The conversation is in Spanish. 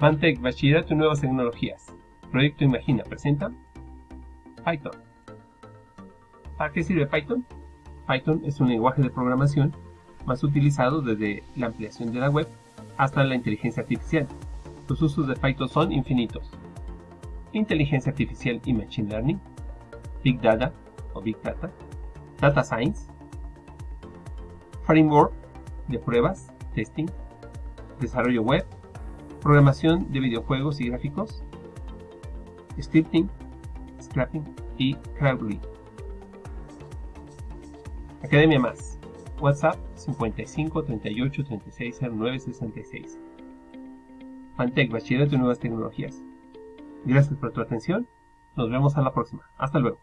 Mantec, Bachillerato en Nuevas Tecnologías. Proyecto Imagina presenta Python. ¿Para qué sirve Python? Python es un lenguaje de programación más utilizado desde la ampliación de la web hasta la inteligencia artificial. Los usos de Python son infinitos. Inteligencia artificial y Machine Learning, Big Data o Big Data, Data Science, Framework de pruebas, testing, desarrollo web, programación de videojuegos y gráficos, scripting, scrapping y crowdreading. Academia Más. WhatsApp 55 38 36 09 66. Fantech, Bachillerato de Nuevas Tecnologías. Gracias por tu atención. Nos vemos a la próxima. Hasta luego.